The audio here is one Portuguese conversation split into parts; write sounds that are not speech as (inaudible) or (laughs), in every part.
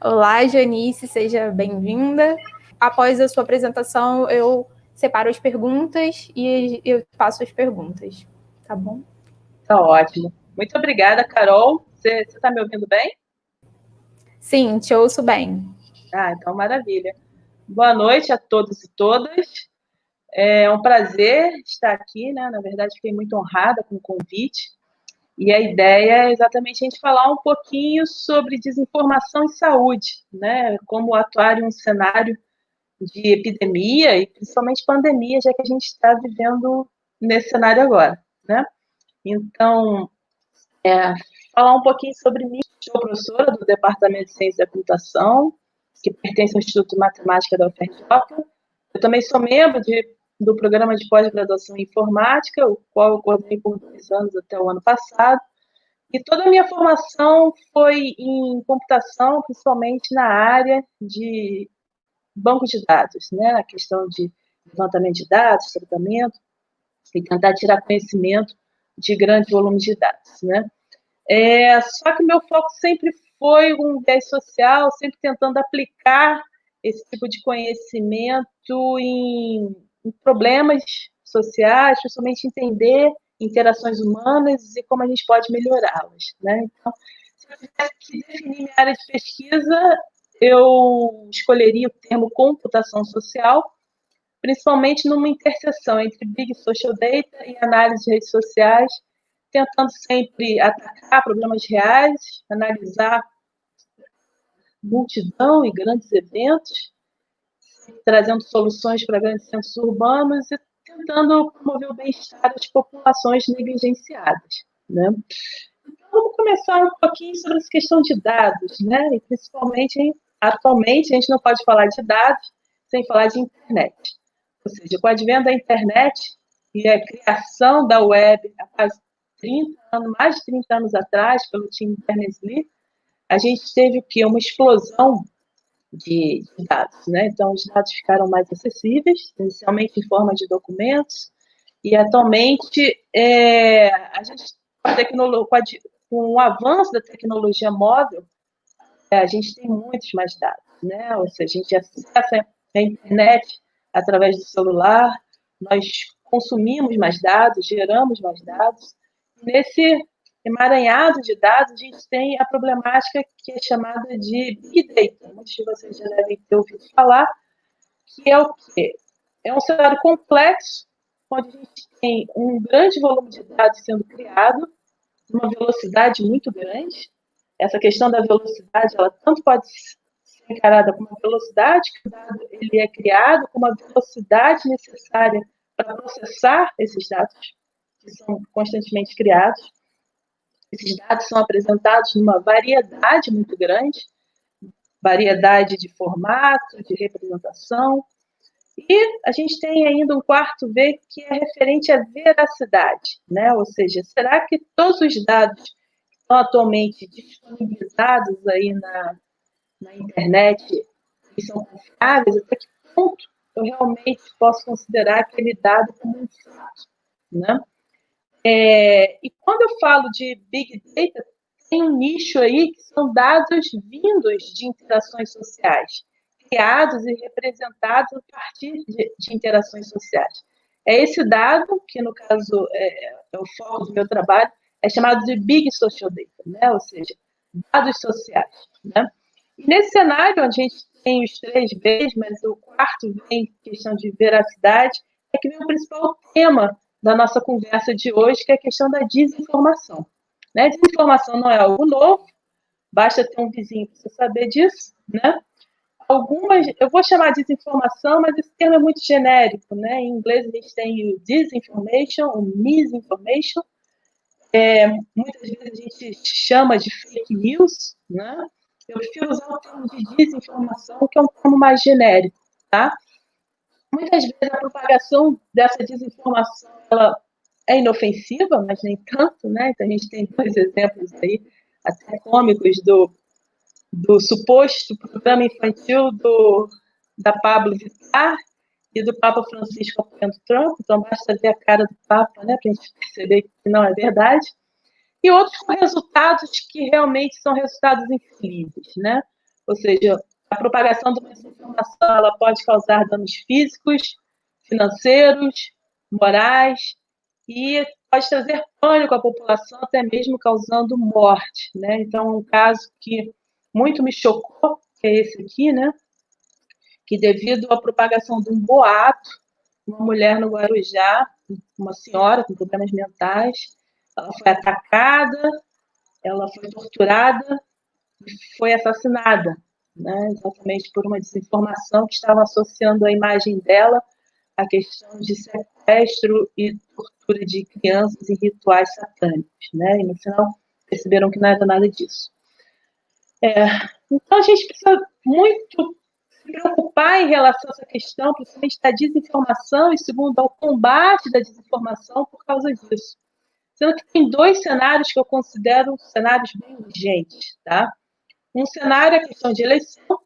Olá, Janice, seja bem-vinda. Após a sua apresentação, eu separo as perguntas e eu faço as perguntas, tá bom? Tá ótimo. Muito obrigada, Carol. Você está me ouvindo bem? Sim, te ouço bem. Ah, então maravilha. Boa noite a todos e todas. É um prazer estar aqui, né? Na verdade, fiquei muito honrada com o convite. E a ideia é exatamente a gente falar um pouquinho sobre desinformação em saúde, né? Como atuar em um cenário de epidemia e principalmente pandemia, já que a gente está vivendo nesse cenário agora, né? Então, é, falar um pouquinho sobre mim. Sou professora do Departamento de Ciência da Computação, que pertence ao Instituto de Matemática da UFRJ. Eu também sou membro de do programa de pós-graduação em informática, o qual eu coordenei por dois anos até o ano passado. E toda a minha formação foi em computação, principalmente na área de banco de dados, né? A questão de levantamento de dados, tratamento, e tentar tirar conhecimento de grande volume de dados, né? É, só que meu foco sempre foi um viés social, sempre tentando aplicar esse tipo de conhecimento em problemas sociais, principalmente entender interações humanas e como a gente pode melhorá-las. Né? Então, se eu tivesse que definir minha área de pesquisa, eu escolheria o termo computação social, principalmente numa interseção entre Big Social Data e análise de redes sociais, tentando sempre atacar problemas reais, analisar multidão e grandes eventos, trazendo soluções para grandes centros urbanos e tentando promover o bem-estar das populações negligenciadas. Né? Então, vamos começar um pouquinho sobre essa questão de dados, né? e principalmente, atualmente, a gente não pode falar de dados sem falar de internet. Ou seja, com o advento da internet e a criação da web há quase 30 anos, mais de 30 anos atrás, pelo time Berners-Lee, a gente teve o quê? Uma explosão de, de, dados. Né? Então, os dados ficaram mais acessíveis, inicialmente em forma de documentos, e atualmente é, a gente, com, com o avanço da tecnologia móvel, é, a gente tem muitos mais dados, né? Ou seja, a gente acessa a internet através do celular, nós consumimos mais dados, geramos mais dados. Nesse emaranhado de dados, a gente tem a problemática que é chamada de Big Data. Muitos de vocês já devem ter ouvido falar, que é o quê? É um cenário complexo, onde a gente tem um grande volume de dados sendo criado, uma velocidade muito grande. Essa questão da velocidade, ela tanto pode ser encarada como a velocidade que o dado ele é criado, como a velocidade necessária para processar esses dados que são constantemente criados. Esses dados são apresentados numa variedade muito grande, variedade de formato, de representação. E a gente tem ainda um quarto V que é referente à veracidade, né? Ou seja, será que todos os dados que estão atualmente disponibilizados aí na, na internet são confiáveis? Até que ponto eu realmente posso considerar aquele dado como um fato, né? É, e quando eu falo de Big Data, tem um nicho aí que são dados vindos de interações sociais, criados e representados a partir de, de interações sociais. É esse dado, que no caso é, é, o foco do meu trabalho, é chamado de Big Social Data, né? ou seja, dados sociais. Né? E nesse cenário, onde a gente tem os três Bs, mas o quarto vem questão de veracidade, é que vem o principal tema da nossa conversa de hoje, que é a questão da desinformação. Né? Desinformação não é algo novo, basta ter um vizinho para você saber disso, né? Algumas, eu vou chamar de desinformação, mas esse termo é muito genérico, né? Em inglês a gente tem o disinformation, o misinformation, é, muitas vezes a gente chama de fake news, né? Eu prefiro usar o termo de desinformação, que é um termo mais genérico, tá? Muitas vezes a propagação dessa desinformação ela é inofensiva, mas nem tanto, né? Então a gente tem dois exemplos aí, até cômicos, do, do suposto programa infantil do, da Pablo Vittar e do Papa Francisco apoiando Trump, então basta ver a cara do Papa, né, para a gente perceber que não é verdade. E outros com resultados que realmente são resultados infelizes, né? ou seja, a propagação de uma desinformação ela pode causar danos físicos, financeiros, morais e pode trazer pânico à população, até mesmo causando morte. Né? Então, um caso que muito me chocou, que é esse aqui, né? que devido à propagação de um boato, uma mulher no Guarujá, uma senhora com problemas mentais, ela foi atacada, ela foi torturada e foi assassinada, né? exatamente por uma desinformação que estava associando a imagem dela à questão de sequestro e tortura de crianças em rituais satânicos. Né? E no final perceberam que não era nada disso. É, então a gente precisa muito se preocupar em relação a essa questão, principalmente da desinformação e segundo ao combate da desinformação por causa disso. Sendo que tem dois cenários que eu considero cenários bem urgentes, tá? Um cenário é questão de eleição,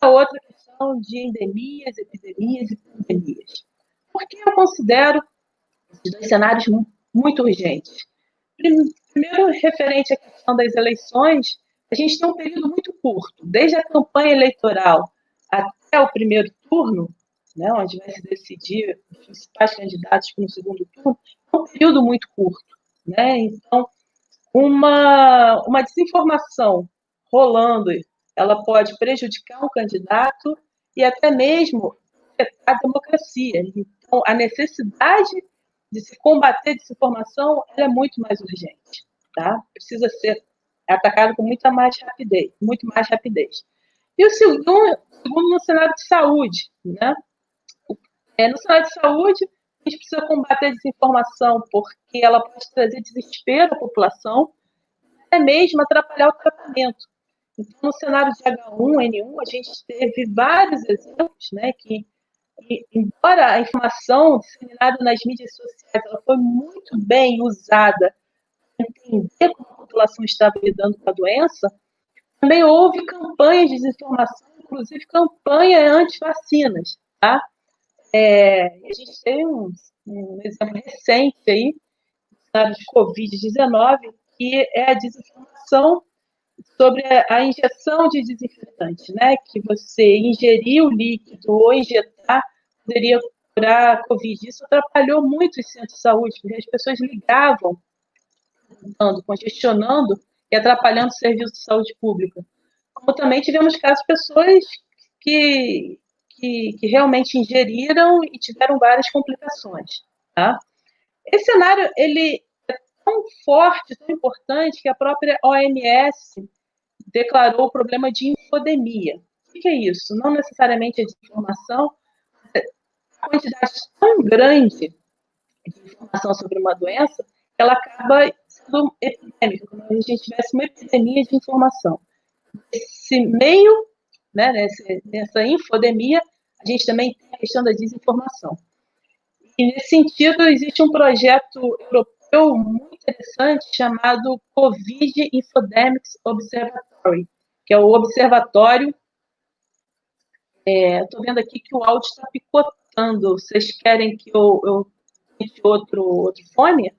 a outra é questão de endemias, epidemias e pandemias. Por que eu considero esses dois cenários muito urgentes? Primeiro, referente à questão das eleições, a gente tem um período muito curto, desde a campanha eleitoral até o primeiro turno, né, onde vai se decidir os principais candidatos para o segundo turno, é um período muito curto. Né? Então, uma, uma desinformação rolando, ela pode prejudicar um candidato e até mesmo a democracia. Então, a necessidade de se combater desinformação é muito mais urgente. Tá? Precisa ser atacado com muita mais rapidez, muito mais rapidez. E o segundo, segundo no cenário de saúde, né? É, no cenário de saúde, a gente precisa combater a desinformação, porque ela pode trazer desespero à população, até mesmo atrapalhar o tratamento. Então, no cenário de H1N1, a gente teve vários exemplos, né, que, embora a informação disseminada nas mídias sociais ela foi muito bem usada para entender como a população estava lidando com a doença, também houve campanhas de desinformação, inclusive campanha anti-vacinas, tá? É, a gente tem um, um exemplo recente aí, de Covid-19, que é a desinformação sobre a injeção de desinfetante, né? Que você ingerir o líquido ou injetar poderia curar a Covid. Isso atrapalhou muito os centros de saúde, porque as pessoas ligavam, congestionando e atrapalhando o serviço de saúde pública. Como também tivemos casos de pessoas que que, que realmente ingeriram e tiveram várias complicações. Tá? Esse cenário ele é tão forte, tão importante, que a própria OMS declarou o problema de infodemia. O que é isso? Não necessariamente a desinformação, a quantidade tão grande de informação sobre uma doença, ela acaba sendo epidêmica, como se a gente tivesse uma epidemia de informação. Esse meio, né, nessa, nessa infodemia, a gente também tem a questão da desinformação. E, nesse sentido, existe um projeto europeu muito interessante chamado Covid Infodemics Observatory, que é o observatório. Estou é, vendo aqui que o áudio está picotando. Vocês querem que eu, eu outro, outro fone?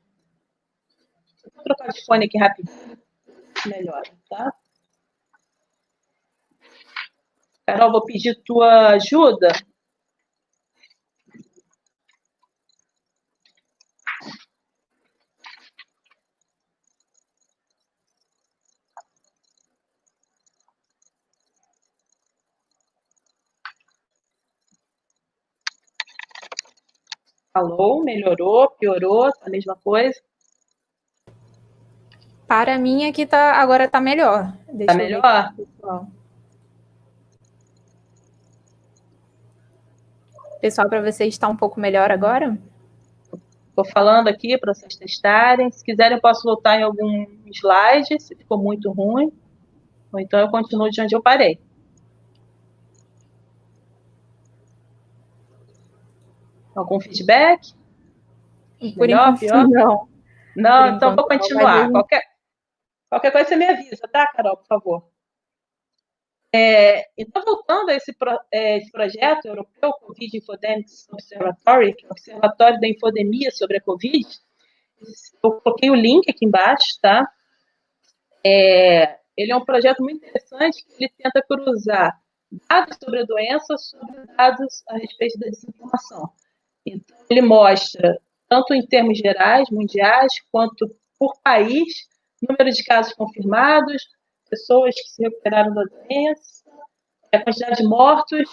Vou trocar de fone aqui rapidinho. Melhor, tá? Carol, vou pedir tua ajuda. Alô, melhorou, piorou, a mesma coisa? Para mim aqui tá, agora tá melhor. Deixa tá melhor? Pessoal, para vocês está um pouco melhor agora? Estou falando aqui para vocês testarem. Se quiserem, eu posso voltar em algum slide, se ficou muito ruim. Ou então eu continuo de onde eu parei. Algum feedback? Por Melhor, pior? Não. Não, Por então vou continuar. Qualquer, qualquer coisa você me avisa, tá, Carol, por favor? É, então, voltando a esse, pro, é, esse projeto europeu, Covid Infodemics Observatory, que é o Observatório da Infodemia sobre a Covid, eu coloquei o link aqui embaixo, tá? É, ele é um projeto muito interessante que ele tenta cruzar dados sobre a doença sobre dados a respeito da desinformação. Então, ele mostra, tanto em termos gerais, mundiais, quanto por país, número de casos confirmados, pessoas que se recuperaram da doença, a quantidade de mortos,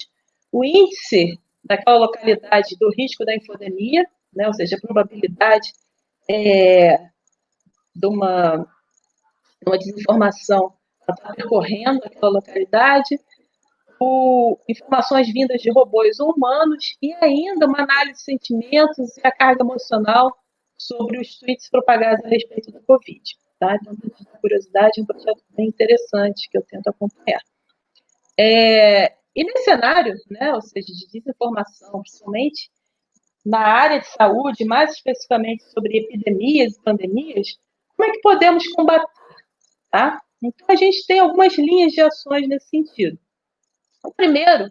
o índice daquela localidade do risco da infodemia, né, ou seja, a probabilidade é, de, uma, de uma desinformação estar percorrendo aquela localidade, o, informações vindas de robôs ou humanos e ainda uma análise de sentimentos e a carga emocional sobre os tweets propagados a respeito da Covid. Tá? Então, curiosidade, é um projeto bem interessante que eu tento acompanhar. É, e nesse cenário, né, ou seja, de desinformação, principalmente na área de saúde, mais especificamente sobre epidemias e pandemias, como é que podemos combater? Tá? Então, a gente tem algumas linhas de ações nesse sentido. O primeiro,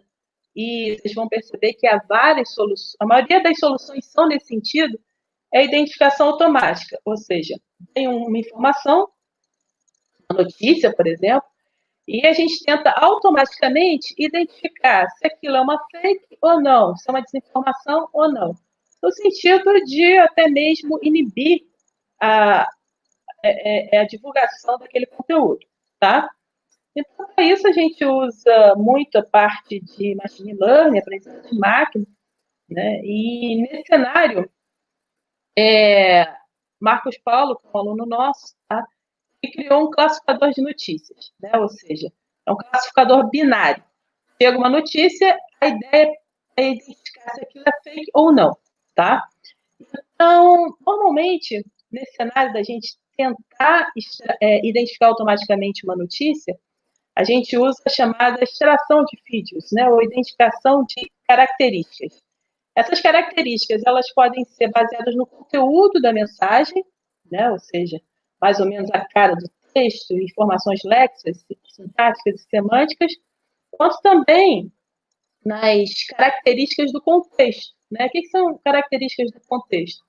e vocês vão perceber que há várias soluções, a maioria das soluções são nesse sentido, é a identificação automática, ou seja, tem uma informação, uma notícia, por exemplo, e a gente tenta automaticamente identificar se aquilo é uma fake ou não, se é uma desinformação ou não, no sentido de até mesmo inibir a, a, é, é, a divulgação daquele conteúdo, tá? Então, para isso, a gente usa muito a parte de machine learning, aprendizagem de máquina, né? E nesse cenário, é, Marcos Paulo, que é um aluno nosso, tá? e criou um classificador de notícias, né? ou seja, é um classificador binário. Chega uma notícia, a ideia é identificar se aquilo é fake ou não, tá? Então, normalmente, nesse cenário da gente tentar é, identificar automaticamente uma notícia, a gente usa a chamada extração de vídeos, né, ou identificação de características. Essas características, elas podem ser baseadas no conteúdo da mensagem, né, ou seja, mais ou menos a cara do texto, informações léxicas, sintáticas e semânticas, quanto também nas características do contexto. Né? O que são características do contexto?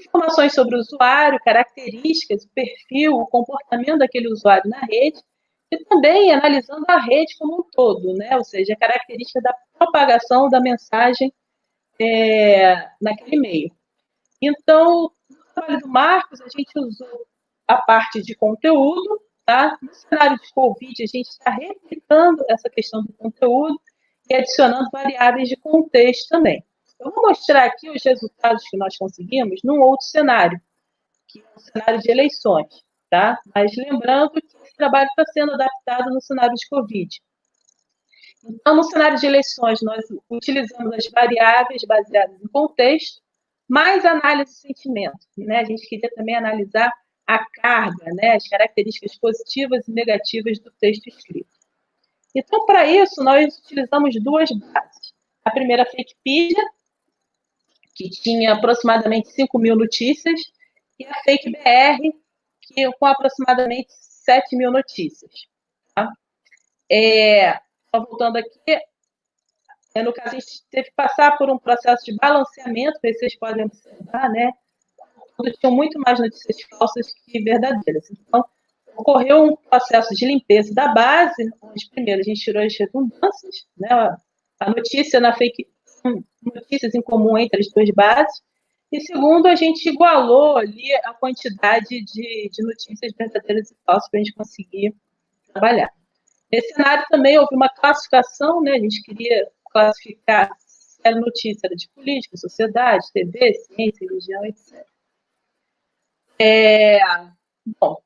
Informações sobre o usuário, características, o perfil, o comportamento daquele usuário na rede, e também analisando a rede como um todo, né? ou seja, a característica da propagação da mensagem é, naquele meio. Então, no trabalho do Marcos, a gente usou a parte de conteúdo, tá? No cenário de Covid, a gente está replicando essa questão do conteúdo e adicionando variáveis de contexto também. Eu vou mostrar aqui os resultados que nós conseguimos num outro cenário, que é o cenário de eleições, tá? Mas lembrando que esse trabalho está sendo adaptado no cenário de Covid. Então, no cenário de eleições, nós utilizamos as variáveis baseadas em contexto, mais análise de sentimento. Né? A gente queria também analisar a carga, né? as características positivas e negativas do texto escrito. Então, para isso, nós utilizamos duas bases. A primeira, a Fakepedia, que tinha aproximadamente 5 mil notícias, e a Fake BR, que com aproximadamente 7 mil notícias. Tá? É, só voltando aqui, é, no caso, a gente teve que passar por um processo de balanceamento, vocês podem observar, né? Tinham muito mais notícias falsas que verdadeiras. Então, ocorreu um processo de limpeza da base, onde primeiro a gente tirou as redundâncias, né? A notícia na fake, notícias em comum entre as duas bases, e segundo, a gente igualou ali a quantidade de, de notícias verdadeiras e falsas para a gente conseguir trabalhar. Nesse cenário também houve uma classificação, né? A gente queria classificar se era notícia era de política, sociedade, TV, ciência, religião, etc. É, bom,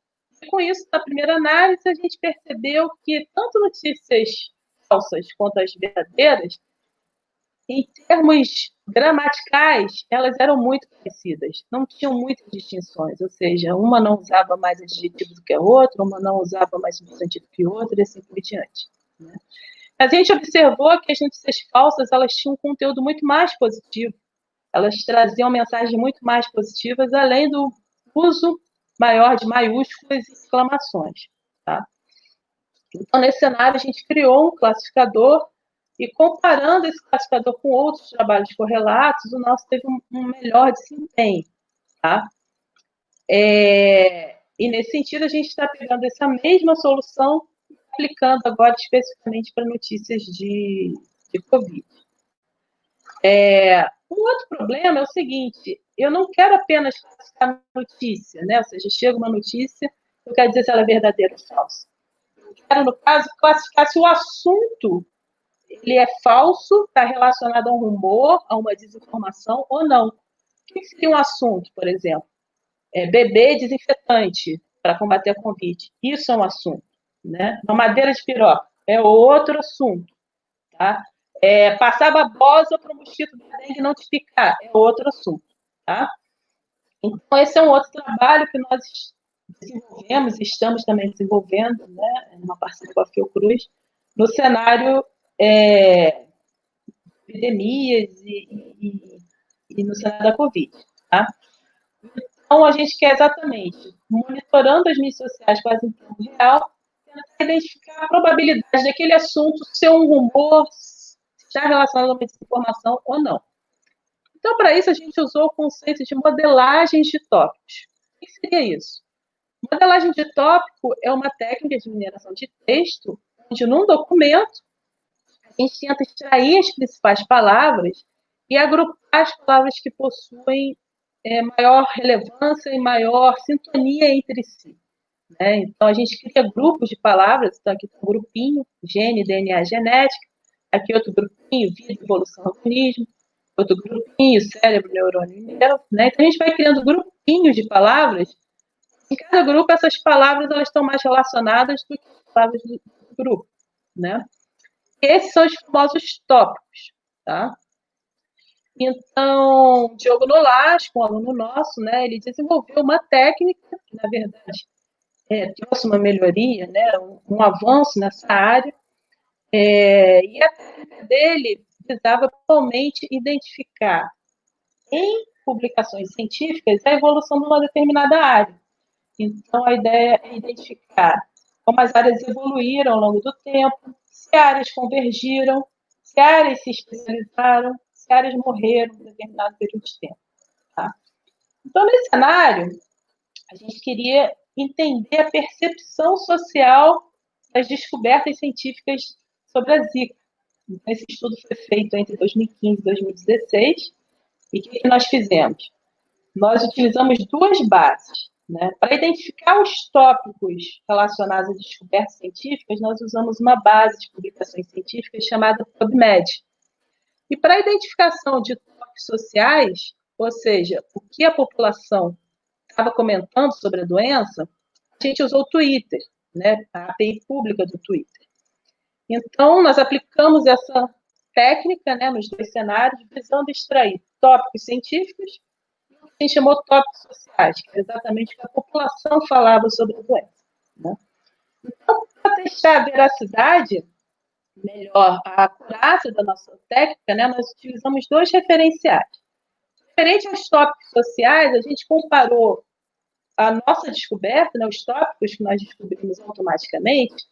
com isso, na primeira análise, a gente percebeu que tanto notícias falsas quanto as verdadeiras em termos gramaticais, elas eram muito parecidas, não tinham muitas distinções, ou seja, uma não usava mais adjetivo do que a outra, uma não usava mais substantivo que a outra, e assim por diante. Né? A gente observou que as notícias falsas elas tinham um conteúdo muito mais positivo, elas traziam mensagens muito mais positivas, além do uso maior de maiúsculas e exclamações. Tá? Então, nesse cenário, a gente criou um classificador e comparando esse classificador com outros trabalhos correlatos, o nosso teve um, melhor desempenho. Tá? É, e nesse sentido, a gente está pegando essa mesma solução aplicando agora especificamente para notícias de, de Covid. É, um outro problema é o seguinte: eu não quero apenas classificar notícia, né? Ou seja, chega uma notícia, eu quero dizer se ela é verdadeira ou falsa. Eu quero, no caso, classificar se o assunto ele é falso, está relacionado a um rumor, a uma desinformação ou não. O que seria um assunto, por exemplo? É, bebê desinfetante para combater a Covid. Isso é um assunto. Né? Uma madeira de piroca é outro assunto. Tá? É, passar babosa para o mosquito da dengue não te picar é outro assunto. Tá? Então, esse é um outro trabalho que nós desenvolvemos estamos também desenvolvendo, né, numa parceria com a Fiocruz, no cenário é, epidemias e, e, e, no cenário da Covid. Tá? Então, a gente quer exatamente, monitorando as mídias sociais quase em tempo real, tentar identificar a probabilidade daquele assunto ser um rumor, estar relacionado a uma desinformação ou não. Então, para isso, a gente usou o conceito de modelagem de tópicos. O que seria isso? Modelagem de tópico é uma técnica de mineração de texto, onde num documento a gente tenta extrair as principais palavras e agrupar as palavras que possuem é, maior relevância e maior sintonia entre si. Né? Então, a gente cria grupos de palavras, então aqui tem um grupinho, gene, DNA, genética, aqui outro grupinho, vida, evolução, organismo, outro grupinho, cérebro, neurônio né? Então, a gente vai criando grupinhos de palavras, em cada grupo, essas palavras elas estão mais relacionadas do que as palavras do grupo, né? Esses são os famosos tópicos, tá? Então, Diogo Nolasco, um aluno nosso, né, ele desenvolveu uma técnica que, na verdade, é, trouxe uma melhoria, né, um, um avanço nessa área, é, e a técnica dele visava principalmente identificar em publicações científicas a evolução de uma determinada área. Então, a ideia é identificar como as áreas evoluíram ao longo do tempo, se áreas convergiram, se áreas se especializaram, se áreas morreram em determinado período de tempo. Tá? Então, nesse cenário, a gente queria entender a percepção social das descobertas científicas sobre a Zika. Então, esse estudo foi feito entre 2015 e 2016. E o que nós fizemos? Nós utilizamos duas bases. Né? Para identificar os tópicos relacionados a descobertas científicas, nós usamos uma base de publicações científicas chamada PubMed. E para a identificação de tópicos sociais, ou seja, o que a população estava comentando sobre a doença, a gente usou o Twitter, né? a API pública do Twitter. Então, nós aplicamos essa técnica né, nos dois cenários, visando extrair tópicos científicos a gente chamou tópicos sociais, que é exatamente o que a população falava sobre a doença. Né? Então, para testar a veracidade, melhor, a acurácia da nossa técnica, né, nós utilizamos dois referenciais. Referente aos tópicos sociais, a gente comparou a nossa descoberta, né, os tópicos que nós descobrimos automaticamente,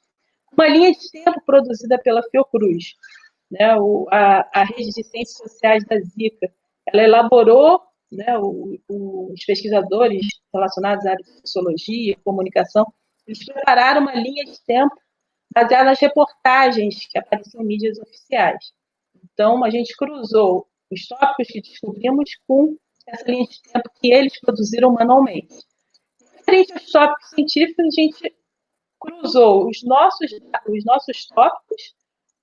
uma linha de tempo produzida pela Fiocruz. Né, o, a, a rede de ciências sociais da Zika, ela elaborou né, os pesquisadores relacionados à área de sociologia, comunicação, eles prepararam uma linha de tempo baseada nas reportagens que apareciam em mídias oficiais. Então, a gente cruzou os tópicos que descobrimos com essa linha de tempo que eles produziram manualmente. Frente aos tópicos científicos, a gente cruzou os nossos, os nossos tópicos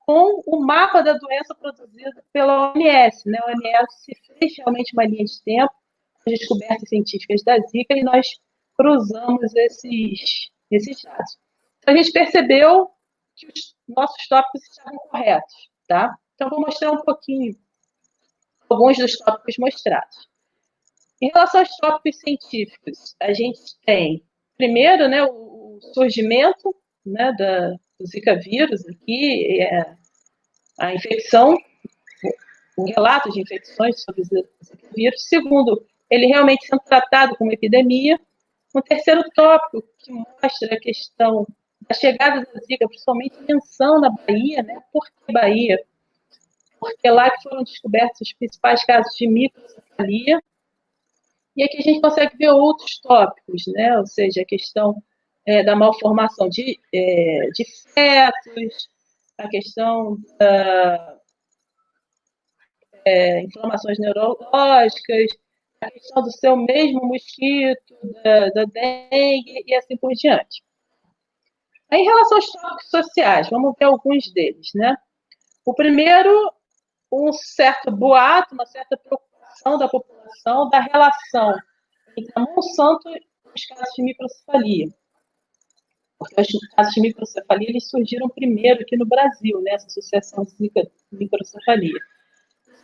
com o mapa da doença produzido pela OMS. Né? A OMS fez realmente uma linha de tempo, as descobertas científicas da Zika, e nós cruzamos esses, esses dados. Então, a gente percebeu que os nossos tópicos estavam corretos. Tá? Então, vou mostrar um pouquinho alguns dos tópicos mostrados. Em relação aos tópicos científicos, a gente tem, primeiro, né, o surgimento né, da, do Zika vírus aqui, é, a infecção, o relato de infecções sobre o Zika vírus. Segundo, ele realmente sendo tratado como epidemia. Um terceiro tópico que mostra a questão da chegada da Zika, principalmente menção na Bahia, né? Por que Bahia? Porque lá que foram descobertos os principais casos de microcefalia, E aqui a gente consegue ver outros tópicos, né? Ou seja, a questão é, da malformação de, é, de fetos, a questão da é, inflamações neurológicas, a questão do seu mesmo mosquito, da, da dengue e assim por diante. Em relação aos tópicos sociais, vamos ver alguns deles, né? O primeiro, um certo boato, uma certa preocupação da população da relação entre a Monsanto e os casos de microcefalia. Porque os casos de microcefalia eles surgiram primeiro aqui no Brasil, né, essa associação de microcefalia.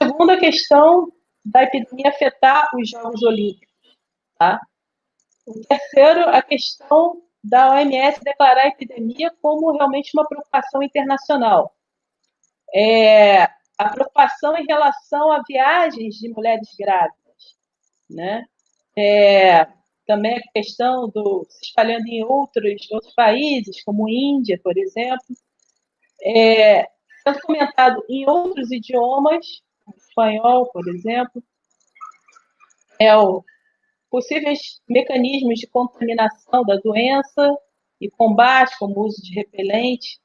Segunda questão da epidemia afetar os Jogos Olímpicos. Tá? O terceiro, a questão da OMS declarar a epidemia como realmente uma preocupação internacional. É, a preocupação em relação a viagens de mulheres grávidas, né? É, também a questão do se espalhando em outros, outros países, como Índia, por exemplo, é, sendo comentado em outros idiomas, espanhol, por exemplo, é o possíveis mecanismos de contaminação da doença e combate, como o uso de repelente,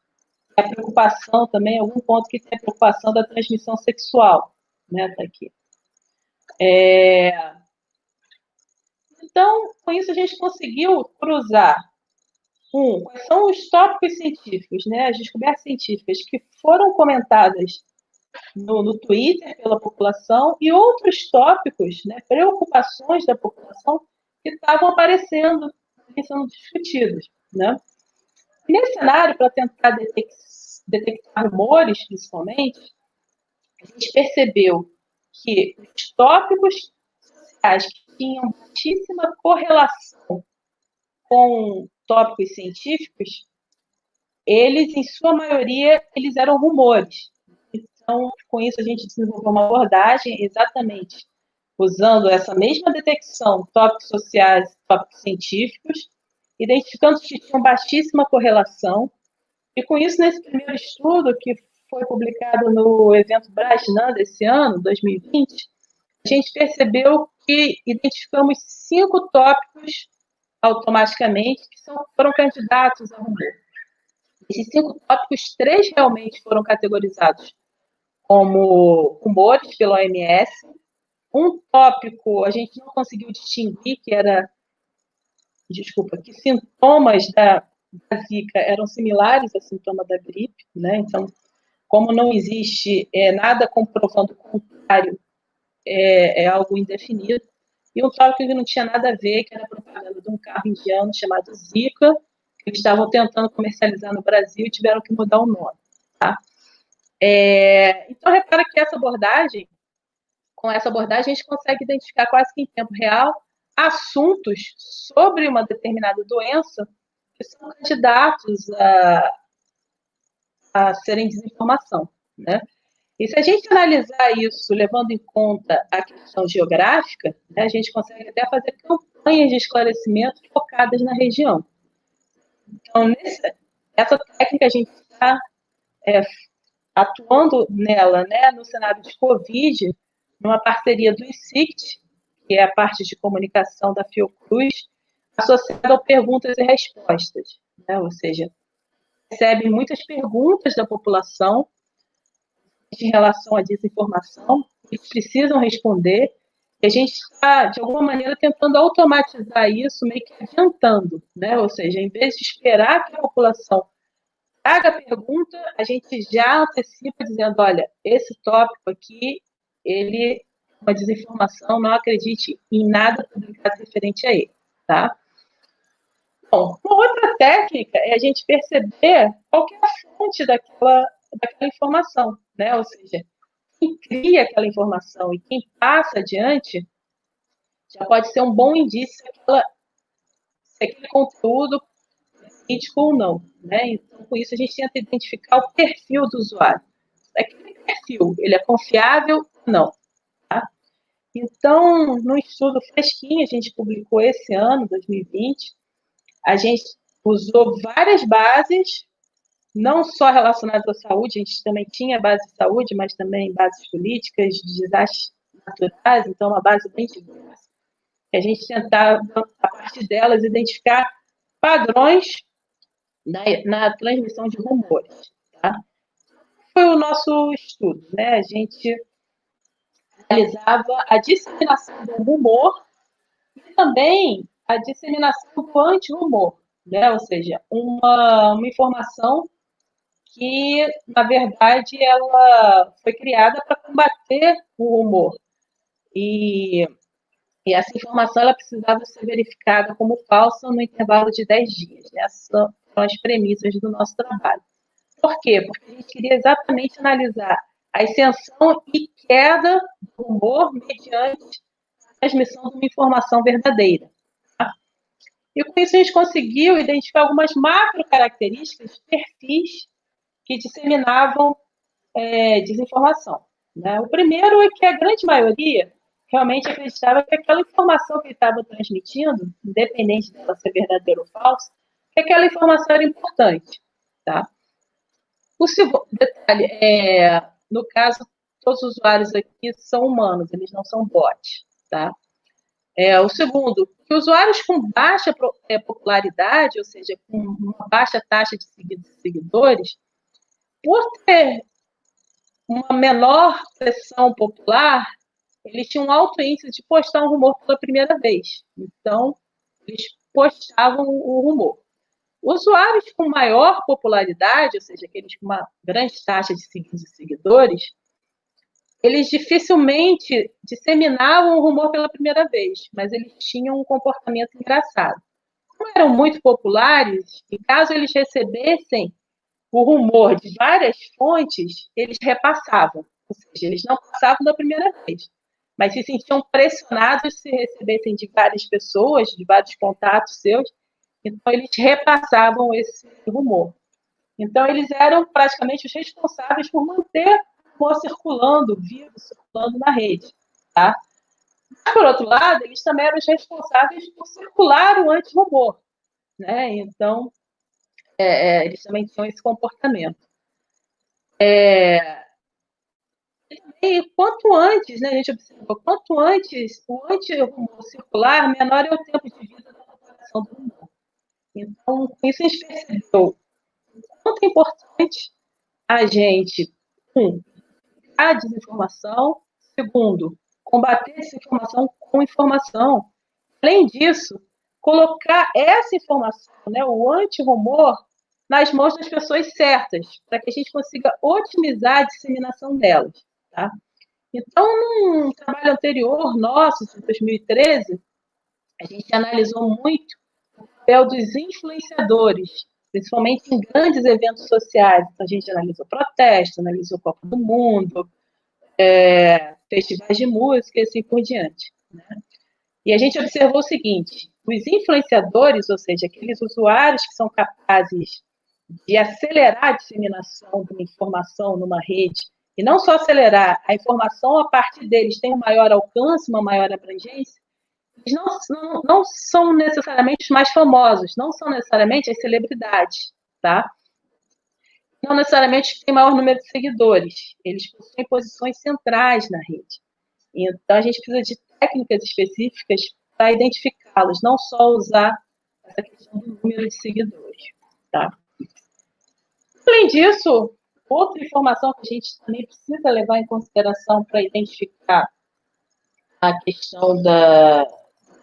a preocupação também, algum ponto que tem a preocupação da transmissão sexual, né, tá aqui. É... Então, com isso a gente conseguiu cruzar um, quais são os tópicos científicos, né, as descobertas científicas que foram comentadas no, no Twitter pela população e outros tópicos, né, preocupações da população que estavam aparecendo e sendo discutidos. Né? nesse cenário, para tentar detectar, detectar rumores, principalmente, a gente percebeu que os tópicos sociais que tinham muitíssima correlação com tópicos científicos, eles, em sua maioria, eles eram rumores. Então, com isso, a gente desenvolveu uma abordagem exatamente usando essa mesma detecção, tópicos sociais, tópicos científicos, identificando que tinham baixíssima correlação. E com isso, nesse primeiro estudo, que foi publicado no evento Brasnan desse ano, 2020, a gente percebeu que identificamos cinco tópicos automaticamente que são, foram candidatos a rumor. Esses cinco tópicos, três realmente foram categorizados como rumores pela OMS. Um tópico a gente não conseguiu distinguir, que era, desculpa, que sintomas da, da Zika eram similares a sintomas da gripe, né? Então, como não existe é, nada comprovando o contrário, é, é, algo indefinido. E um tópico que não tinha nada a ver, que era propaganda de um carro indiano chamado Zika, que eles estavam tentando comercializar no Brasil e tiveram que mudar o nome. Tá? É, então, repara que essa abordagem, com essa abordagem, a gente consegue identificar quase que em tempo real assuntos sobre uma determinada doença que são candidatos a, a serem desinformação, né? E se a gente analisar isso levando em conta a questão geográfica, né, a gente consegue até fazer campanhas de esclarecimento focadas na região. Então, nessa, essa técnica a gente está é, atuando nela, né, no cenário de Covid, numa parceria do ICICT, que é a parte de comunicação da Fiocruz, associada ao perguntas e respostas, né, ou seja, recebe muitas perguntas da população em relação à desinformação, eles precisam responder, e a gente está, de alguma maneira, tentando automatizar isso, meio que adiantando, né? ou seja, em vez de esperar que a população traga a pergunta, a gente já antecipa dizendo, olha, esse tópico aqui, ele é uma desinformação, não acredite em nada publicado referente a ele, tá? Bom, uma outra técnica é a gente perceber qual é a fonte daquela, daquela informação, né? Ou seja, quem cria aquela informação e quem passa adiante já pode ser um bom indício se, aquela, se aquele conteúdo crítico ou não. Né? Então, com isso, a gente tenta identificar o perfil do usuário. Aquele perfil, ele é confiável ou não? Tá? Então, no estudo fresquinho, a gente publicou esse ano, 2020, a gente usou várias bases, não só relacionadas à saúde, a gente também tinha base de saúde, mas também bases políticas, de desastres naturais, então uma base bem diversa. a gente tentava, a partir delas, identificar padrões na, na transmissão de rumores. Tá? Foi o nosso estudo, né? A gente analisava a disseminação do rumor e também a disseminação do anti-rumor, né? ou seja, uma, uma informação que, na verdade, ela foi criada para combater o rumor. E, e, essa informação ela precisava ser verificada como falsa no intervalo de 10 dias. Essas são as premissas do nosso trabalho. Por quê? Porque a gente queria exatamente analisar a ascensão e queda do rumor mediante a transmissão de uma informação verdadeira. Tá? E com isso a gente conseguiu identificar algumas macro características, perfis que disseminavam é, desinformação. Né? O primeiro é que a grande maioria realmente acreditava que aquela informação que estava transmitindo, independente de ela ser verdadeira ou falsa, que aquela informação era importante. Tá? O segundo detalhe é, no caso, todos os usuários aqui são humanos, eles não são bots. Tá? É, o segundo, que usuários com baixa é, popularidade, ou seja, com uma baixa taxa de seguidores, por ter uma menor pressão popular, eles tinham um alto índice de postar um rumor pela primeira vez. Então, eles postavam o rumor. Usuários com maior popularidade, ou seja, aqueles com uma grande taxa de seguidores, eles dificilmente disseminavam o rumor pela primeira vez, mas eles tinham um comportamento engraçado. Como eram muito populares, e caso eles recebessem o rumor de várias fontes, eles repassavam. Ou seja, eles não passavam da primeira vez, mas se sentiam pressionados se recebessem de várias pessoas, de vários contatos seus, então eles repassavam esse rumor. Então eles eram praticamente os responsáveis por manter o rumor circulando, vivo, circulando na rede. Tá? Por outro lado, eles também eram os responsáveis por circular o anti-rumor. Né? Então, é, é, eles também tinham esse comportamento. É, e quanto antes, né, a gente observa, quanto antes o antirrumor circular, menor é o tempo de vida da população do rumor. Então, com isso a gente percebeu quanto é importante a gente, um, a desinformação, segundo, combater desinformação com informação. Além disso, colocar essa informação, né, o anti-rumor, nas mãos das pessoas certas, para que a gente consiga otimizar a disseminação delas. Tá? Então, num trabalho anterior nosso, em 2013, a gente analisou muito o papel dos influenciadores, principalmente em grandes eventos sociais. Então, a gente analisou protesto, analisou Copa do Mundo, é, festivais de música e assim por diante. Né? E a gente observou o seguinte: os influenciadores, ou seja, aqueles usuários que são capazes de acelerar a disseminação de uma informação numa rede, e não só acelerar, a informação a partir deles tem um maior alcance, uma maior abrangência, eles não, não, não são necessariamente os mais famosos, não são necessariamente as celebridades, tá? Não necessariamente têm maior número de seguidores, eles possuem posições centrais na rede. Então, a gente precisa de técnicas específicas para identificá-los, não só usar essa questão do número de seguidores. Tá? Além disso, outra informação que a gente também precisa levar em consideração para identificar a questão da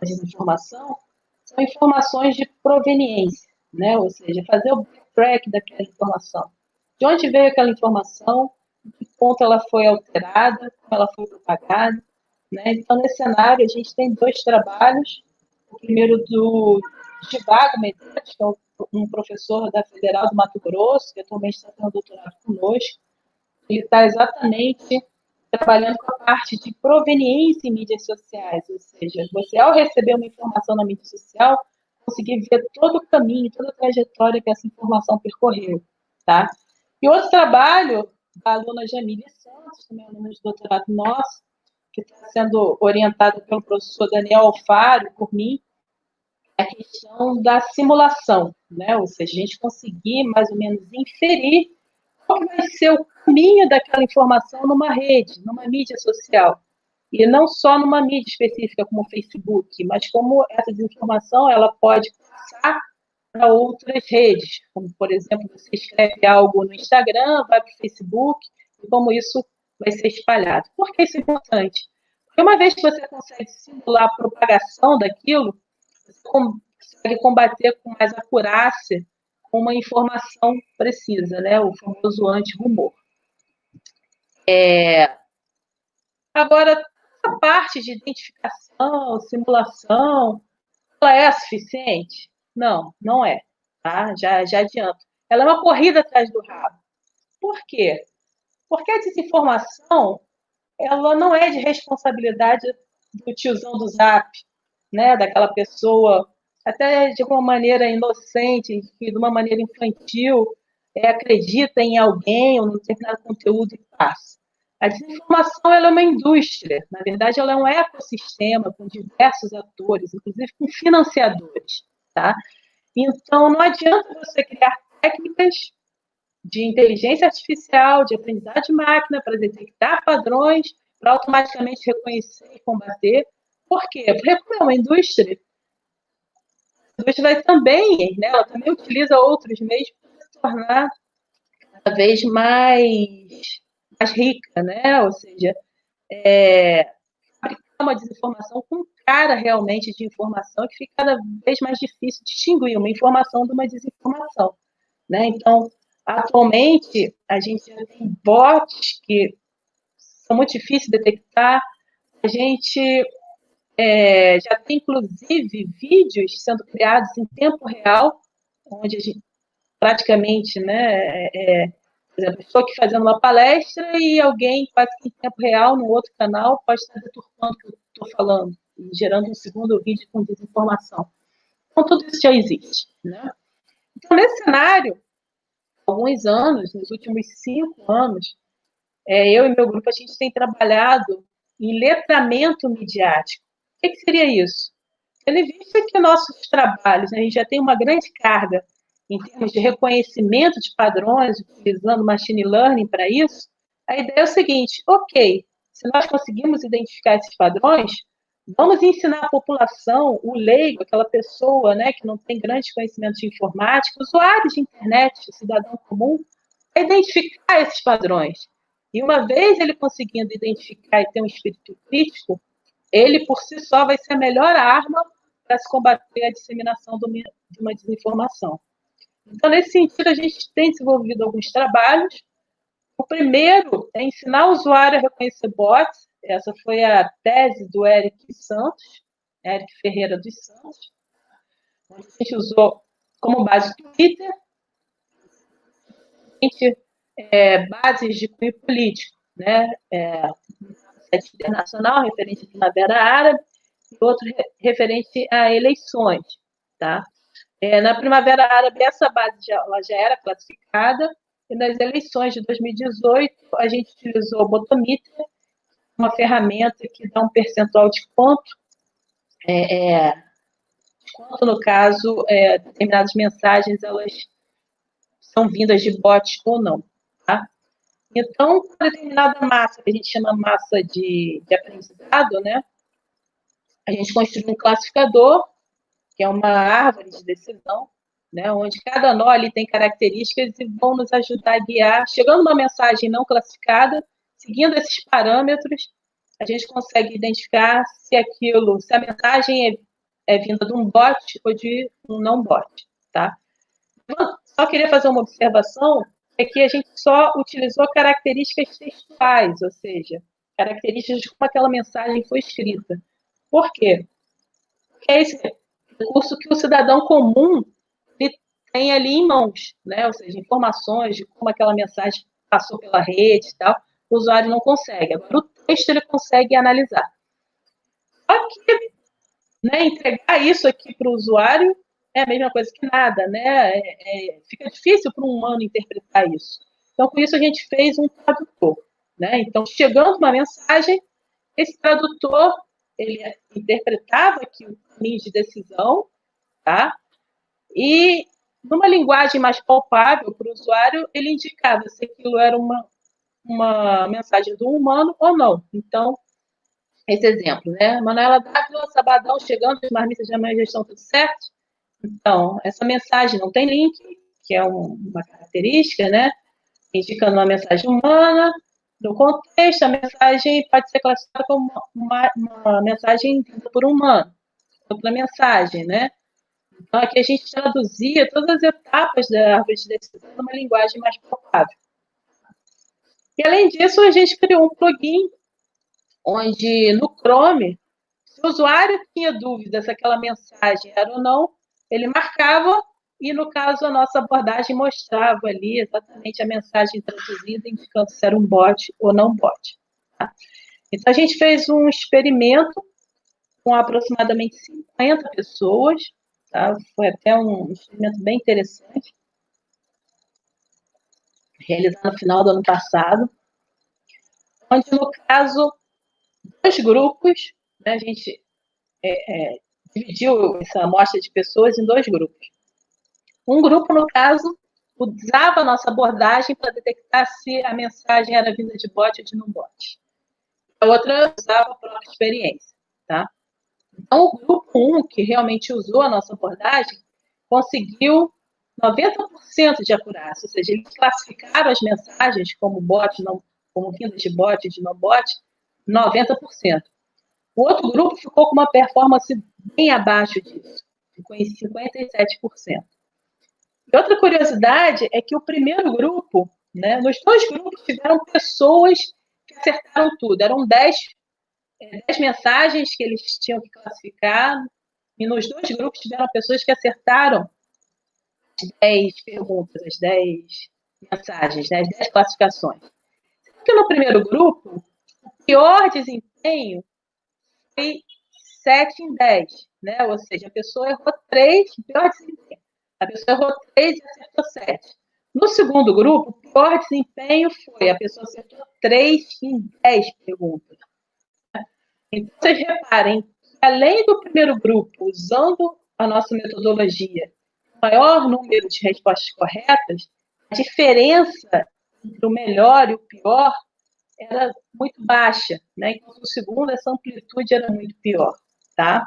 desinformação são informações de proveniência, né? ou seja, fazer o track daquela informação. De onde veio aquela informação, de que ponto ela foi alterada, como ela foi propagada, né? Então, nesse cenário, a gente tem dois trabalhos. O primeiro do Givago Medeiros, que é um professor da Federal do Mato Grosso, que atualmente está tendo doutorado conosco. Ele está exatamente trabalhando com a parte de proveniência em mídias sociais, ou seja, você, ao receber uma informação na mídia social, conseguir ver todo o caminho, toda a trajetória que essa informação percorreu, tá? E outro trabalho da aluna Jamília Santos, também aluna de doutorado nosso, que está sendo orientado pelo professor Daniel Alfaro, por mim, é a questão da simulação, né? ou seja, a gente conseguir mais ou menos inferir qual vai ser o caminho daquela informação numa rede, numa mídia social. E não só numa mídia específica como o Facebook, mas como essa desinformação ela pode passar para outras redes, como, por exemplo, você escreve algo no Instagram, vai para o Facebook, e como isso vai ser espalhado. Por que isso é importante? Porque uma vez que você consegue simular a propagação daquilo, você consegue combater com mais acurácia uma informação precisa, né? o famoso anti-rumor. É... Agora, a parte de identificação, simulação, ela é suficiente? Não, não é. Tá? Já, já adianto. Ela é uma corrida atrás do rabo. Por quê? Porque a desinformação ela não é de responsabilidade do tiozão do Zap, né? daquela pessoa até de uma maneira inocente, de uma maneira infantil, é, acredita em alguém ou em determinado conteúdo e passa. A desinformação é uma indústria, na verdade, ela é um ecossistema com diversos atores, inclusive com financiadores. Tá? Então, não adianta você criar técnicas de inteligência artificial, de aprendizagem de máquina, para detectar padrões, para automaticamente reconhecer e combater. Por quê? Porque como é uma indústria, vai também, né, ela também utiliza outros meios para se tornar cada vez mais, mais rica, né? Ou seja, é, uma desinformação com cara realmente de informação que fica cada vez mais difícil distinguir uma informação de uma desinformação, né? Então, atualmente, a gente tem bots que são muito difíceis de detectar, a gente é, já tem, inclusive, vídeos sendo criados em tempo real, onde a gente praticamente, né, é, por exemplo, estou aqui fazendo uma palestra e alguém, quase que em tempo real, no outro canal, pode estar deturpando o que eu estou falando, gerando um segundo vídeo com desinformação. Então, tudo isso já existe. Né? Então, nesse cenário, alguns anos, nos últimos cinco anos, é, eu e meu grupo, a gente tem trabalhado em letramento midiático que, que seria isso? Tendo visto que nossos trabalhos, né, a gente já tem uma grande carga em termos de reconhecimento de padrões, utilizando machine learning para isso, a ideia é o seguinte: ok, se nós conseguimos identificar esses padrões, vamos ensinar a população, o leigo, aquela pessoa né, que não tem grande conhecimento de informática, usuários de internet, cidadão comum, a identificar esses padrões. E uma vez ele conseguindo identificar e ter um espírito crítico, ele por si só vai ser a melhor arma para se combater a disseminação de uma desinformação. Então, nesse sentido, a gente tem desenvolvido alguns trabalhos. O primeiro é ensinar o usuário a reconhecer bots. Essa foi a tese do Eric Santos, Eric Ferreira dos Santos, onde a gente usou como base Twitter, é, bases de cunho político, né? É, internacional referente à Primavera Árabe e outro referente a eleições, tá? É, na Primavera Árabe, essa base já, ela já era classificada, e nas eleições de 2018, a gente utilizou o Botometer, uma ferramenta que dá um percentual de quanto, é, é, quanto no caso, é, determinadas mensagens elas são vindas de bot ou não. Tá? Então, uma determinada massa, que a gente chama massa de, de aprendizado, né? A gente construi um classificador, que é uma árvore de decisão, né? Onde cada nó ali tem características e vão nos ajudar a guiar. Chegando uma mensagem não classificada, seguindo esses parâmetros, a gente consegue identificar se aquilo, se a mensagem é, é vinda de um bot ou de um não bot, tá? só queria fazer uma observação é que a gente só utilizou características textuais, ou seja, características de como aquela mensagem foi escrita. Por quê? Porque é esse recurso que o cidadão comum tem ali em mãos, né? ou seja, informações de como aquela mensagem passou pela rede e tal, o usuário não consegue. Agora, o texto ele consegue analisar. Só que né, entregar isso aqui para o usuário é a mesma coisa que nada, né? É, é, fica difícil para um humano interpretar isso. Então, com isso, a gente fez um tradutor. Né? Então, chegando uma mensagem, esse tradutor ele interpretava aqui o caminho de decisão, tá? E numa linguagem mais palpável para o usuário, ele indicava se aquilo era uma, uma mensagem do humano ou não. Então, esse exemplo, né? Manuela Dávila, sabadão chegando, as marmitas de amanhã já estão tudo certo. Então, essa mensagem não tem link, que é um, uma característica, né? Indicando uma mensagem humana. No contexto, a mensagem pode ser classificada como uma, uma mensagem entendida por um humano. Outra mensagem, né? Então, aqui a gente traduzia todas as etapas da árvore de decisão numa linguagem mais palpável. E, além disso, a gente criou um plugin onde, no Chrome, se o usuário tinha dúvida se aquela mensagem era ou não, ele marcava e, no caso, a nossa abordagem mostrava ali exatamente a mensagem traduzida, indicando se era um bot ou não bot. Tá? Então, a gente fez um experimento com aproximadamente 50 pessoas, tá? foi até um experimento bem interessante, realizado no final do ano passado, onde, no caso, dois grupos, né, a gente é, é, dividiu essa amostra de pessoas em dois grupos. Um grupo, no caso, usava a nossa abordagem para detectar se a mensagem era vinda de bot ou de não bot. A outra usava a própria experiência, tá? Então, o grupo 1, um, que realmente usou a nossa abordagem, conseguiu 90% de acurácia, ou seja, eles classificaram as mensagens como bot, não, como vindas de bot de não bot, 90%. O outro grupo ficou com uma performance bem abaixo disso, ficou em 57%. E outra curiosidade é que o primeiro grupo, né, nos dois grupos tiveram pessoas que acertaram tudo, eram 10, 10 é, mensagens que eles tinham que classificar, e nos dois grupos tiveram pessoas que acertaram 10 perguntas, as 10 mensagens, né, as 10 classificações. Porque no primeiro grupo, o pior desempenho foi 7 em 10, né? Ou seja, a pessoa errou 3, pior desempenho. A pessoa errou 3 e acertou 7. No segundo grupo, o pior desempenho foi a pessoa acertou 3 em 10 perguntas. Então, vocês reparem além do primeiro grupo, usando a nossa metodologia, maior número de respostas corretas, a diferença entre o melhor e o pior era muito baixa, né? Enquanto no segundo, essa amplitude era muito pior, tá?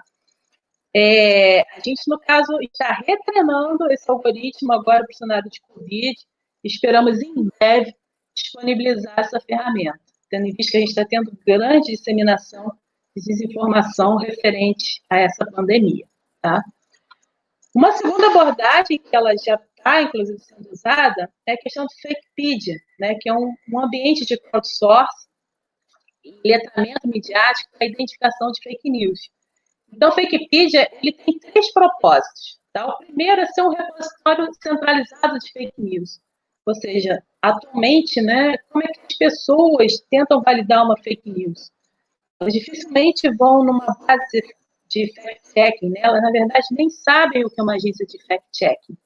É, a gente, no caso, está retreinando esse algoritmo agora para o cenário de Covid. Esperamos, em breve, disponibilizar essa ferramenta, tendo em vista que a gente está tendo grande disseminação de desinformação referente a essa pandemia, tá? Uma segunda abordagem que ela já está, inclusive, sendo usada é a questão do Fakepedia, né, que é um, um ambiente de crowdsourcing letramento midiático para identificação de fake news. Então, o Fakepedia ele tem três propósitos. Tá? O primeiro é ser um repositório centralizado de fake news. Ou seja, atualmente, né, como é que as pessoas tentam validar uma fake news? Elas dificilmente vão numa base de fact-checking, né? elas, na verdade, nem sabem o que é uma agência de fact-checking.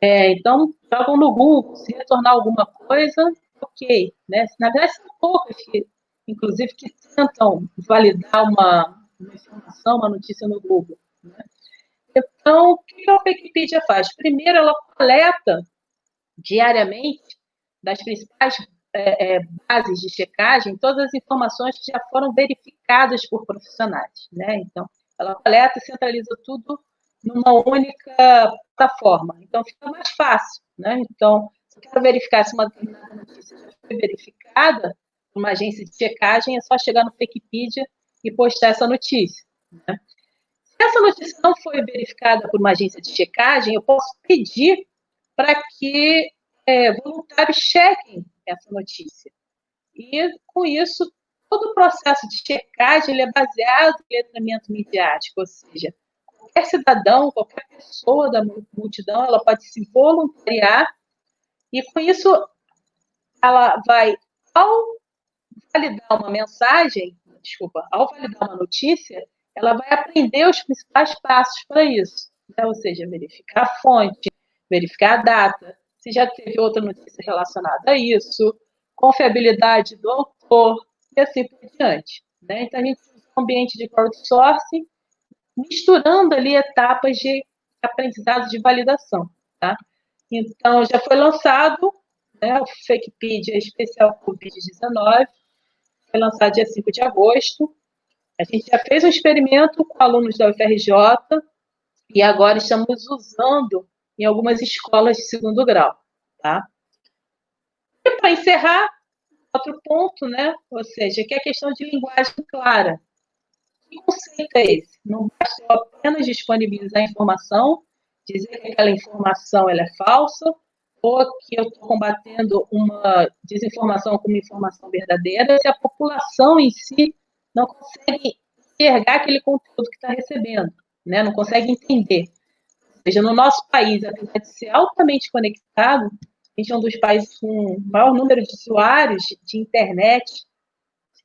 É, então, jogam no Google, se retornar alguma coisa, ok. Né? Na verdade, são poucas que, inclusive, que tentam validar uma, uma informação, uma notícia no Google. Né? Então, o que a Wikipedia faz? Primeiro, ela coleta diariamente das principais é, é, bases de checagem todas as informações que já foram verificadas por profissionais. Né? Então, ela coleta e centraliza tudo numa única plataforma. Então, fica mais fácil. Né? Então, se eu quero verificar se uma determinada notícia já foi verificada por uma agência de checagem, é só chegar no Wikipedia e postar essa notícia. Né? Se essa notícia não foi verificada por uma agência de checagem, eu posso pedir para que é, voluntários chequem essa notícia. E, com isso, todo o processo de checagem ele é baseado em letramento midiático, ou seja, qualquer cidadão, qualquer pessoa da multidão, ela pode se voluntariar e, com isso, ela vai, ao validar uma mensagem, desculpa, ao validar uma notícia, ela vai aprender os principais passos para isso. Né? Ou seja, verificar a fonte, verificar a data, se já teve outra notícia relacionada a isso, confiabilidade do autor e assim por diante. Né? Então, a gente usa um ambiente de crowdsourcing, misturando ali etapas de aprendizado de validação. Tá? Então, já foi lançado né, o FakePedia especial Covid-19, foi lançado dia 5 de agosto. A gente já fez um experimento com alunos da UFRJ e agora estamos usando em algumas escolas de segundo grau, tá? E para encerrar, outro ponto, né? Ou seja, que é a questão de linguagem clara. Que conceito é esse? Não basta apenas disponibilizar informação, dizer que aquela informação ela é falsa, ou que eu estou combatendo uma desinformação com uma informação verdadeira, se a população em si não consegue enxergar aquele conteúdo que está recebendo, né? não consegue entender. Ou seja, no nosso país, apesar de ser altamente conectado, gente é um dos países com maior número de usuários de internet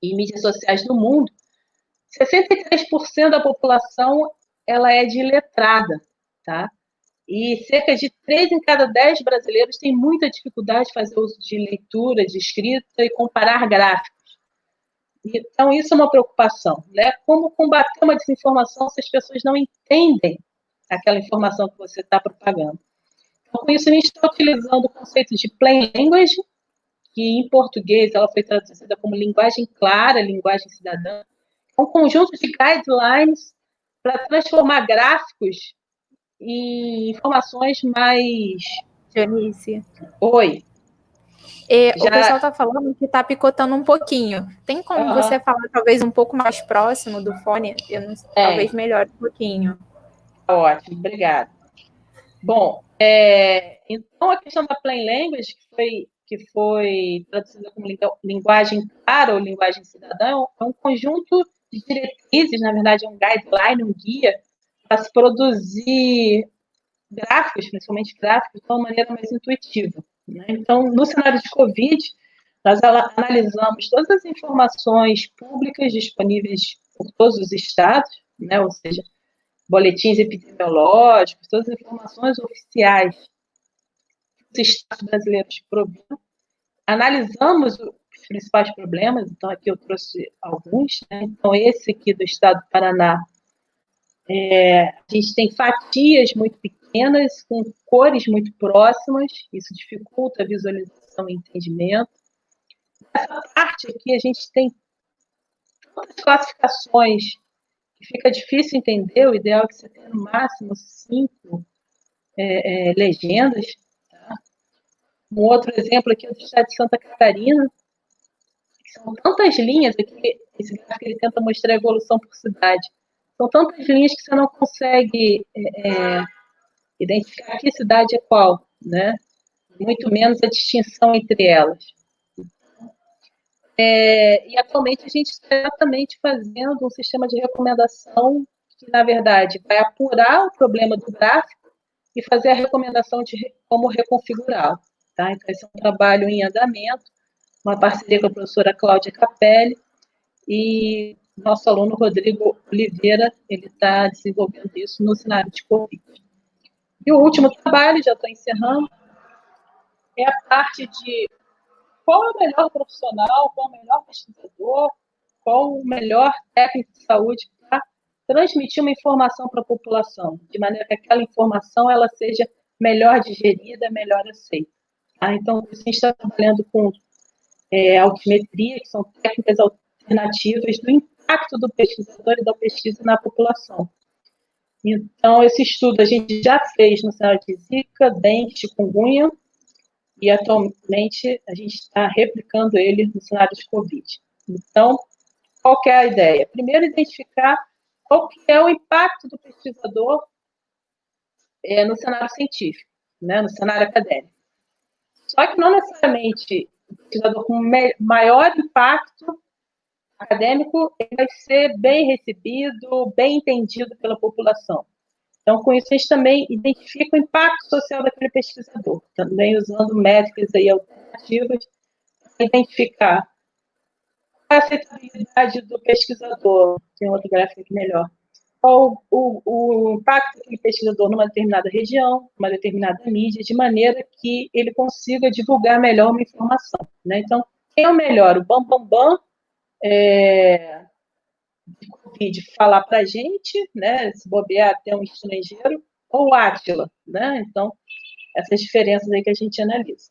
e mídias sociais do mundo. 63% da população ela é de letrada, tá? E cerca de 3 em cada 10 brasileiros têm muita dificuldade de fazer uso de leitura, de escrita e comparar gráficos. Então, isso é uma preocupação, né? Como combater uma desinformação se as pessoas não entendem aquela informação que você está propagando? Então, com isso, a gente está utilizando o conceito de plain language, que em português ela foi traduzida como linguagem clara, linguagem cidadã, é um conjunto de guidelines para transformar gráficos em informações mais. Janice. Oi. E, Já... O pessoal está falando que está picotando um pouquinho. Tem como uhum. você falar talvez um pouco mais próximo do fone? Não, é. Talvez melhore um pouquinho. Ótimo, obrigada. Bom, é, então a questão da plain language, que foi, que foi traduzida como linguagem clara ou linguagem cidadã, é um conjunto de diretrizes, na verdade, é um guideline, um guia, para se produzir gráficos, principalmente gráficos, de uma maneira mais intuitiva. Né? Então, no cenário de Covid, nós analisamos todas as informações públicas disponíveis por todos os estados, né? ou seja, boletins epidemiológicos, todas as informações oficiais dos estados brasileiros problema. Analisamos os principais problemas, então aqui eu trouxe alguns. Né? Então, esse aqui do estado do Paraná, é, a gente tem fatias muito pequenas, com cores muito próximas, isso dificulta a visualização e entendimento. Nessa parte aqui, a gente tem tantas classificações fica difícil entender, o ideal é que você tenha no máximo cinco é, é, legendas. Tá? Um outro exemplo aqui é do estado de Santa Catarina, são tantas linhas aqui, esse gráfico ele tenta mostrar a evolução por cidade. São tantas linhas que você não consegue é, é identificar que cidade é qual, né? Muito menos a distinção entre elas. É, e atualmente a gente está exatamente fazendo um sistema de recomendação que, na verdade, vai apurar o problema do gráfico e fazer a recomendação de como reconfigurá-lo. Tá? Então, esse é um trabalho em andamento, uma parceria com a professora Cláudia Capelli e nosso aluno Rodrigo Oliveira, ele está desenvolvendo isso no cenário de Covid. E o último trabalho, já estou encerrando, é a parte de qual é o melhor profissional, qual é o melhor pesquisador, qual o melhor técnico de saúde para transmitir uma informação para a população, de maneira que aquela informação ela seja melhor digerida, melhor aceita. Tá? Então, a gente está trabalhando com é, altimetria, que são técnicas alternativas do impacto do pesquisador e da pesquisa na população. Então, esse estudo a gente já fez no cenário de Zika, dengue, chikungunya, e atualmente a gente está replicando ele no cenário de Covid. Então, qual é a ideia? Primeiro, identificar qual que é o impacto do pesquisador é, no cenário científico, né, no cenário acadêmico. Só que não necessariamente o pesquisador com maior impacto acadêmico ele vai ser bem recebido, bem entendido pela população. Então, com isso, a gente também identifica o impacto social daquele pesquisador, também usando métricas aí alternativas para identificar a aceitabilidade do pesquisador. Tem outro gráfico aqui melhor. Qual o, o, impacto daquele pesquisador numa determinada região, numa determinada mídia, de maneira que ele consiga divulgar melhor uma informação. Né? Então, quem é o melhor? O Bambambam bam, bam, é, de Covid falar para a gente, né, se bobear até um estrangeiro, ou Átila, né? Então, essas diferenças aí que a gente analisa.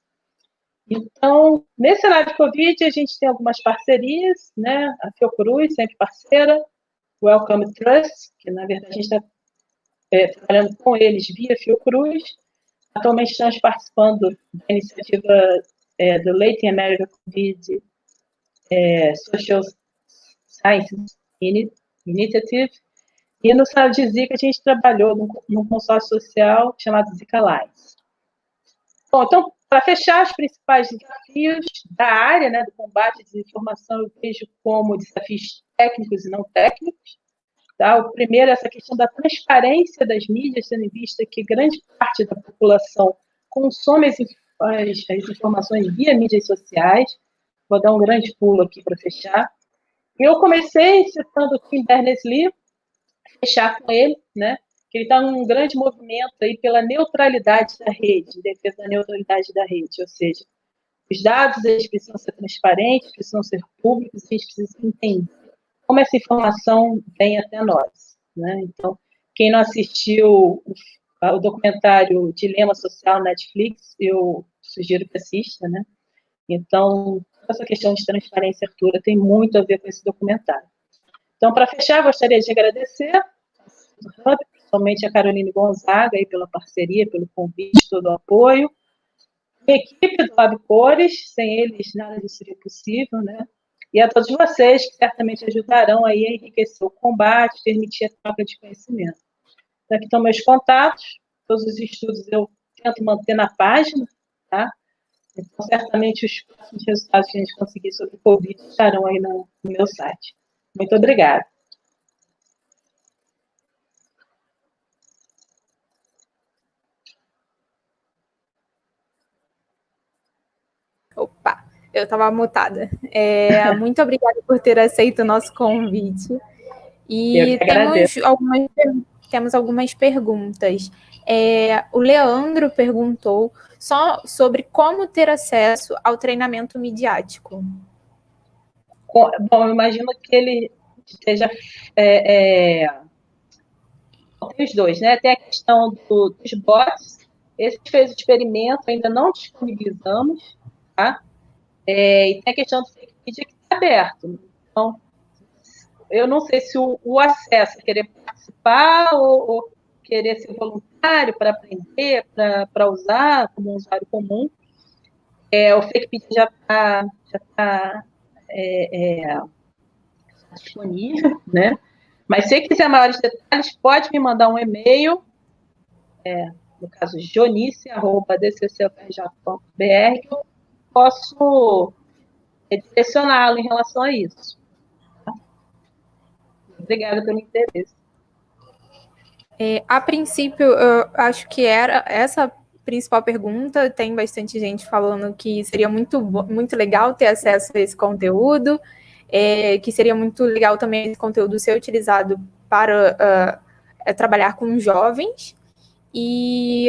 Então, nesse cenário de Covid, a gente tem algumas parcerias, né? A Fiocruz, sempre parceira, Welcome Trust, que na verdade a gente está é, trabalhando com eles via Fiocruz. Atualmente estamos participando da iniciativa é, do Latin America COVID é, Social Sciences Initiative. E no sala de Zika a gente trabalhou num, consórcio social chamado Zika Lines. Bom, então, para fechar os principais desafios da área né, do combate à desinformação, eu vejo como desafios técnicos e não técnicos. Tá? O primeiro é essa questão da transparência das mídias, tendo em vista que grande parte da população consome as, as, as informações via mídias sociais. Vou dar um grande pulo aqui para fechar. Eu comecei citando o Tim Berners-Lee, fechar com ele, né? que ele está num grande movimento aí pela neutralidade da rede, defesa da neutralidade da rede, ou seja, os dados eles precisam ser transparentes, precisam ser públicos, a gente precisa entender como essa informação vem até nós. Né? Então, quem não assistiu o, documentário Dilema Social Netflix, eu sugiro que assista, né? Então, essa questão de transparência abertura tem muito a ver com esse documentário. Então, para fechar, gostaria de agradecer principalmente a Caroline Gonzaga aí pela parceria, pelo convite, todo o apoio. A equipe do Lab Cores, sem eles nada disso seria possível, né? E a todos vocês que certamente ajudarão aí a enriquecer o combate, permitir a troca de conhecimento. Então, aqui estão meus contatos, todos os estudos eu tento manter na página, tá? Então, certamente os próximos resultados que a gente conseguir sobre o Covid estarão aí no, no meu site. Muito obrigada. Opa, eu estava mutada. É, (laughs) muito obrigada por ter aceito o nosso convite. E temos algumas, temos algumas perguntas. É, o Leandro perguntou só sobre como ter acesso ao treinamento midiático. Bom, eu imagino que ele esteja. É, é, tem os dois, né? Tem a questão do, dos bots. Esse fez o experimento, ainda não disponibilizamos, tá? É, e tem a questão do fake media que está aberto. Então, eu não sei se o, o acesso, querer participar ou, ou querer ser voluntário para aprender, para usar como um usuário comum. É, o fake media já está já tá, é, é, disponível, né? Mas se quiser maiores detalhes, pode me mandar um e-mail, é, no caso, jonice.dccfj.br, que eu posso direcioná-lo em relação a isso. Obrigada pelo interesse. É, a princípio, eu acho que era essa principal pergunta. Tem bastante gente falando que seria muito, muito legal ter acesso a esse conteúdo, é, que seria muito legal também esse conteúdo ser utilizado para uh, trabalhar com jovens. E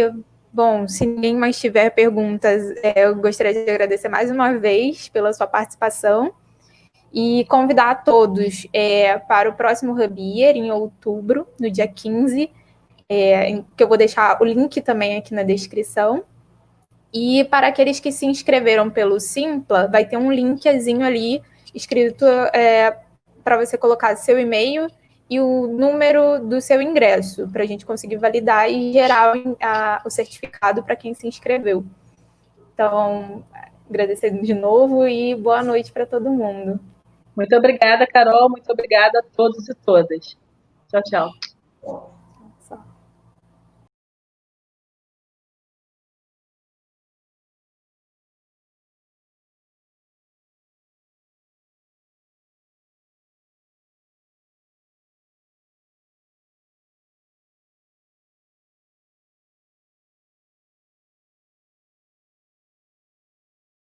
Bom, se ninguém mais tiver perguntas, é, eu gostaria de agradecer mais uma vez pela sua participação e convidar a todos é, para o próximo Rubier, em outubro, no dia 15, é, que eu vou deixar o link também aqui na descrição. E para aqueles que se inscreveram pelo Simpla, vai ter um linkzinho ali escrito é, para você colocar seu e-mail e o número do seu ingresso, para a gente conseguir validar e gerar a, o certificado para quem se inscreveu. Então, agradecendo de novo e boa noite para todo mundo. Muito obrigada, Carol. Muito obrigada a todos e todas. Tchau, tchau.